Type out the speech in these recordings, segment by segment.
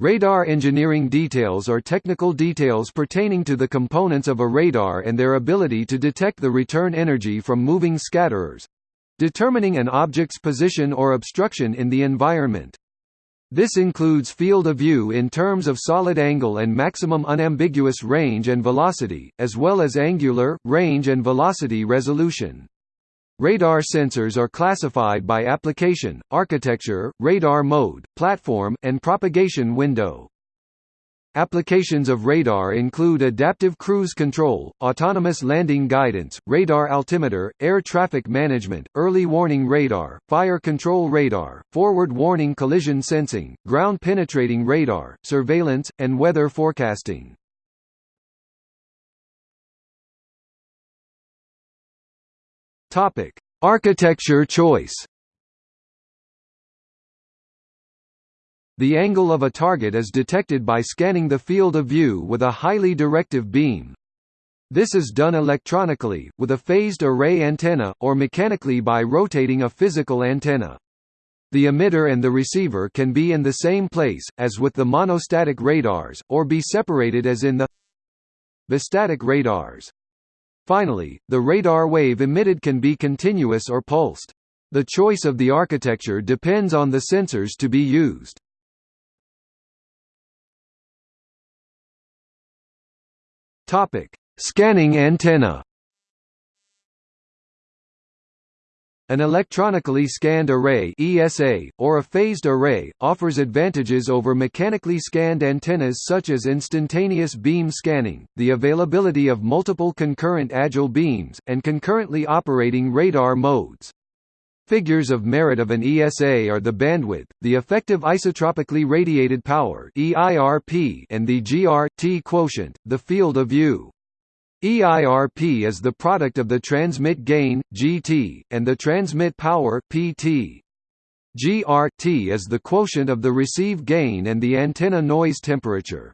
Radar engineering details are technical details pertaining to the components of a radar and their ability to detect the return energy from moving scatterers determining an object's position or obstruction in the environment. This includes field of view in terms of solid angle and maximum unambiguous range and velocity, as well as angular, range and velocity resolution. Radar sensors are classified by application, architecture, radar mode, platform, and propagation window. Applications of radar include adaptive cruise control, autonomous landing guidance, radar altimeter, air traffic management, early warning radar, fire control radar, forward warning collision sensing, ground penetrating radar, surveillance, and weather forecasting. Topic: Architecture choice. The angle of a target is detected by scanning the field of view with a highly directive beam. This is done electronically, with a phased array antenna, or mechanically by rotating a physical antenna. The emitter and the receiver can be in the same place, as with the monostatic radars, or be separated as in the bistatic radars. Finally, the radar wave emitted can be continuous or pulsed. The choice of the architecture depends on the sensors to be used. Scanning antenna. An electronically scanned array ESA, or a phased array, offers advantages over mechanically scanned antennas such as instantaneous beam scanning, the availability of multiple concurrent agile beams, and concurrently operating radar modes. Figures of merit of an ESA are the bandwidth, the effective isotropically radiated power and the GR-T quotient, the field of view. EIRP is the product of the transmit gain, GT, and the transmit power, PT. GRT is the quotient of the receive gain and the antenna noise temperature.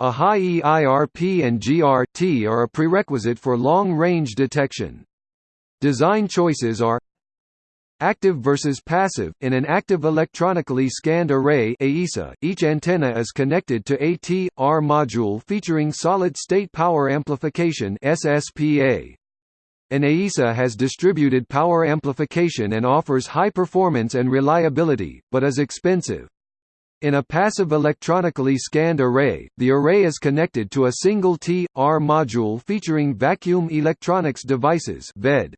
A high EIRP and GRT are a prerequisite for long-range detection. Design choices are Active versus passive In an active electronically scanned array AESA, each antenna is connected to a T/R module featuring solid-state power amplification SSPA. An AESA has distributed power amplification and offers high performance and reliability, but is expensive. In a passive electronically scanned array, the array is connected to a single T/R module featuring vacuum electronics devices VED.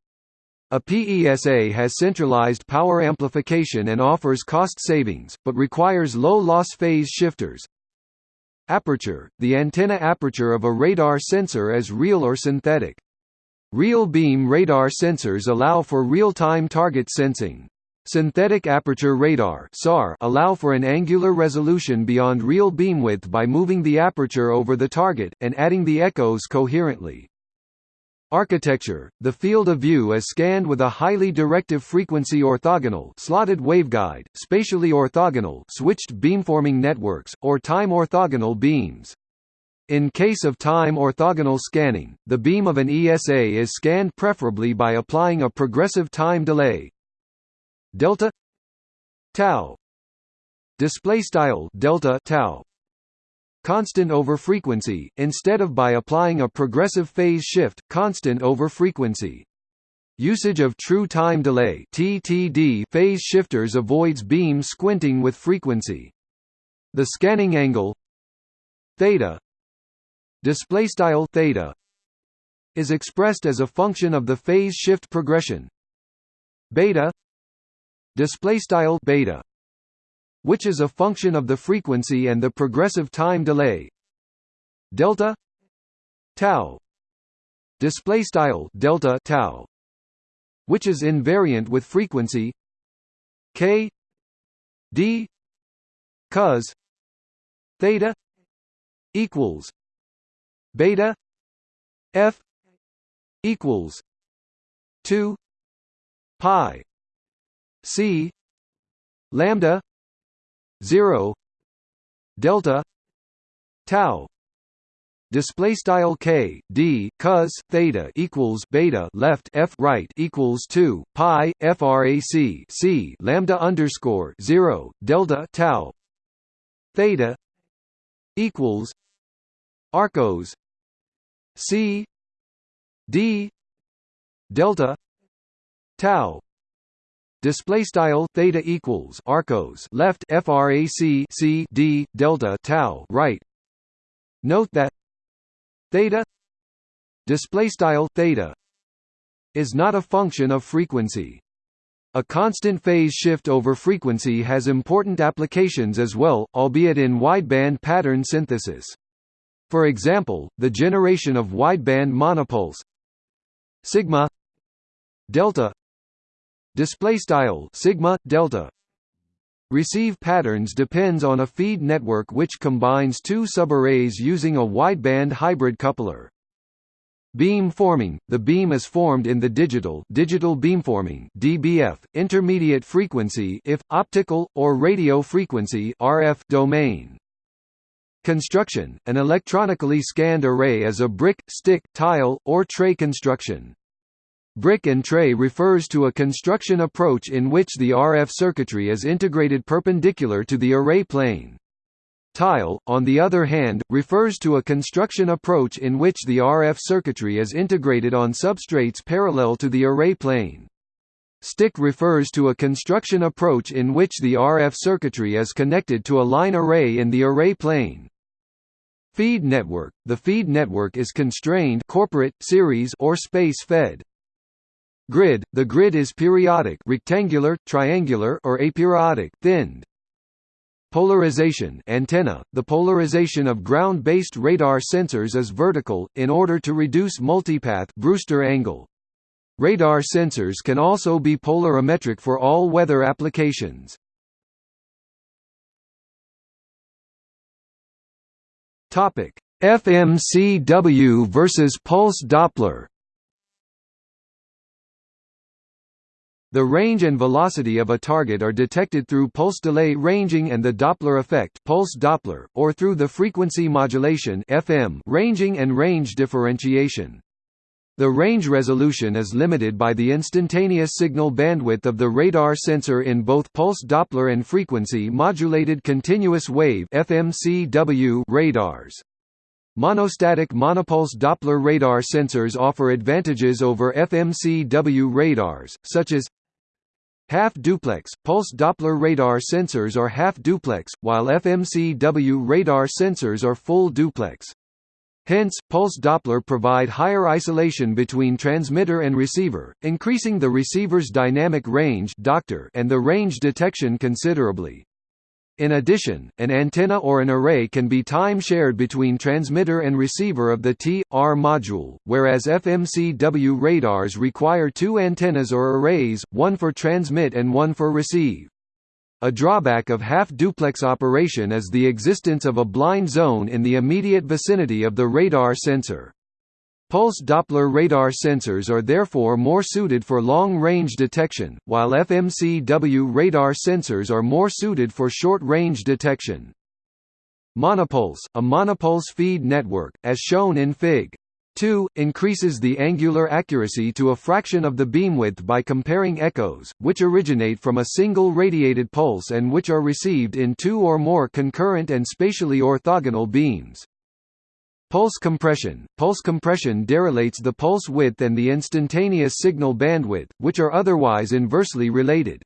A PESA has centralized power amplification and offers cost savings, but requires low-loss phase shifters. Aperture – The antenna aperture of a radar sensor is real or synthetic. Real beam radar sensors allow for real-time target sensing. Synthetic aperture radar (SAR) allow for an angular resolution beyond real beam width by moving the aperture over the target and adding the echoes coherently. Architecture – The field of view is scanned with a highly directive frequency orthogonal slotted waveguide, spatially orthogonal switched beamforming networks, or time orthogonal beams. In case of time orthogonal scanning, the beam of an ESA is scanned preferably by applying a progressive time delay delta tau display style delta tau constant over frequency, instead of by applying a progressive phase shift, constant over frequency. Usage of true time delay (TTD) phase shifters avoids beam squinting with frequency. The scanning angle theta display style theta is expressed as a function of the phase shift progression beta display style beta which is a function of the frequency and the progressive time delay. Delta tau display style delta tau which is invariant with frequency k d cos theta equals beta f equals 2 pi c lambda 0 delta tau. Display style k d cos theta equals beta left f right equals 2 pi frac c lambda underscore 0 delta tau. Theta equals arcos c d delta tau display style theta equals arcos left frac c d delta tau right note that theta display style theta is not a function of frequency a constant phase shift over frequency has important applications as well, albeit in wideband pattern synthesis. For example, the generation of wideband monopulse sigma delta display style sigma delta receive patterns depends on a feed network which combines two subarrays using a wideband hybrid coupler. Beam forming – The beam is formed in the digital digital beamforming DBF, intermediate frequency if, optical, or radio frequency RF domain. Construction – An electronically scanned array is a brick, stick, tile, or tray construction. Brick and tray refers to a construction approach in which the RF circuitry is integrated perpendicular to the array plane. Tile, on the other hand, refers to a construction approach in which the RF circuitry is integrated on substrates parallel to the array plane. Stick refers to a construction approach in which the RF circuitry is connected to a line array in the array plane. Feed network – The feed network is constrained corporate, series or space-fed. Grid – The grid is periodic rectangular, triangular or aperiodic thinned. Polarization antenna – The polarization of ground-based radar sensors is vertical, in order to reduce multipath Brewster angle. Radar sensors can also be polarimetric for all weather applications. Topic: FMCW versus pulse Doppler The range and velocity of a target are detected through pulse delay ranging and the Doppler effect pulse Doppler, or through the frequency modulation FM ranging and range differentiation. The range resolution is limited by the instantaneous signal bandwidth of the radar sensor in both pulse Doppler and frequency modulated continuous wave FMCW radars. Monostatic monopulse Doppler radar sensors offer advantages over FMCW radars, such as Half-duplex, pulse Doppler radar sensors are half-duplex, while FMCW radar sensors are full duplex. Hence, pulse Doppler provide higher isolation between transmitter and receiver, increasing the receiver's dynamic range and the range detection considerably. In addition, an antenna or an array can be time-shared between transmitter and receiver of the T.R module, whereas FMCW radars require two antennas or arrays, one for transmit and one for receive. A drawback of half-duplex operation is the existence of a blind zone in the immediate vicinity of the radar sensor. Pulse Doppler radar sensors are therefore more suited for long-range detection, while FMCW radar sensors are more suited for short-range detection. Monopulse, a monopulse feed network, as shown in Fig. 2, increases the angular accuracy to a fraction of the beamwidth by comparing echoes, which originate from a single radiated pulse and which are received in two or more concurrent and spatially orthogonal beams. Pulse compression – Pulse compression derelates the pulse width and the instantaneous signal bandwidth, which are otherwise inversely related.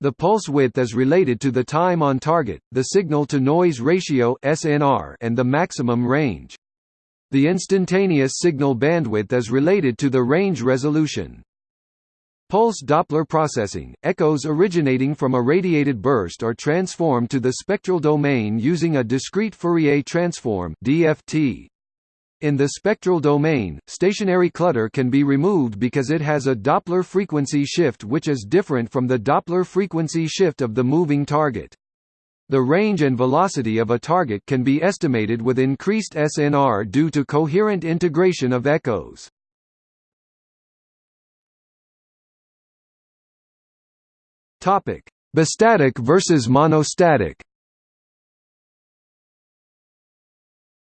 The pulse width is related to the time on target, the signal-to-noise ratio (SNR) and the maximum range. The instantaneous signal bandwidth is related to the range resolution. Pulse Doppler processing, echoes originating from a radiated burst are transformed to the spectral domain using a discrete Fourier transform DFT. In the spectral domain, stationary clutter can be removed because it has a Doppler frequency shift which is different from the Doppler frequency shift of the moving target. The range and velocity of a target can be estimated with increased SNR due to coherent integration of echoes. Topic: Bistatic versus monostatic.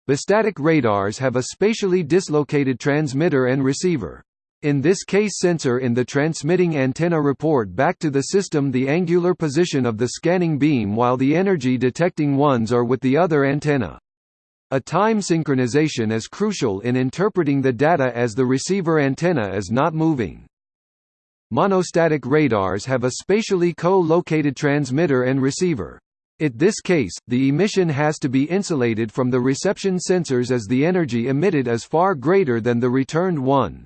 Bistatic radars have a spatially dislocated transmitter and receiver. In this case sensor in the transmitting antenna report back to the system the angular position of the scanning beam while the energy detecting ones are with the other antenna. A time synchronization is crucial in interpreting the data as the receiver antenna is not moving. Monostatic radars have a spatially co-located transmitter and receiver. In this case, the emission has to be insulated from the reception sensors as the energy emitted is far greater than the returned one.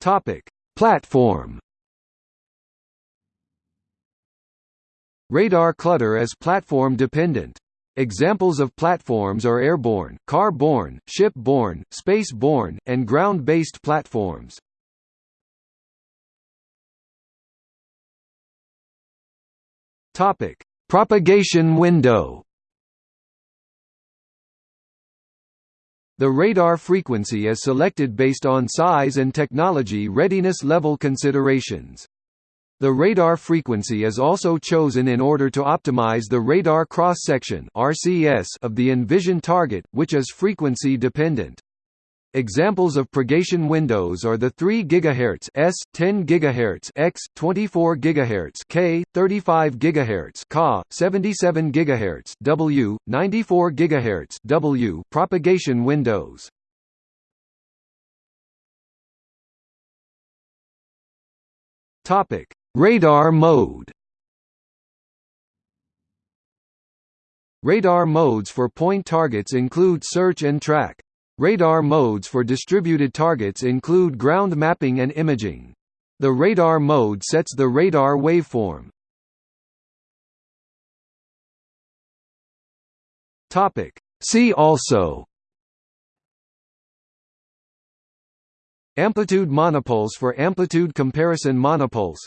Topic: Platform. Radar clutter is platform dependent. Examples of platforms are airborne, car-borne, ship-borne, space-borne, and ground-based platforms. Topic: Propagation window. The radar frequency is selected based on size and technology readiness level considerations. The radar frequency is also chosen in order to optimize the radar cross-section of the envisioned target, which is frequency dependent. Examples of propagation windows are the 3 GHz S, 10 GHz X, 24 GHz K, 35 GHz Ka, 77 GHz W, 94 GHz W propagation windows. Topic: Radar mode. Radar modes for point targets include search and track. Radar modes for distributed targets include ground mapping and imaging. The radar mode sets the radar waveform. See also Amplitude monopulse for amplitude comparison monopulse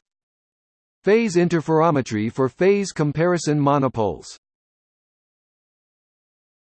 Phase interferometry for phase comparison monopulse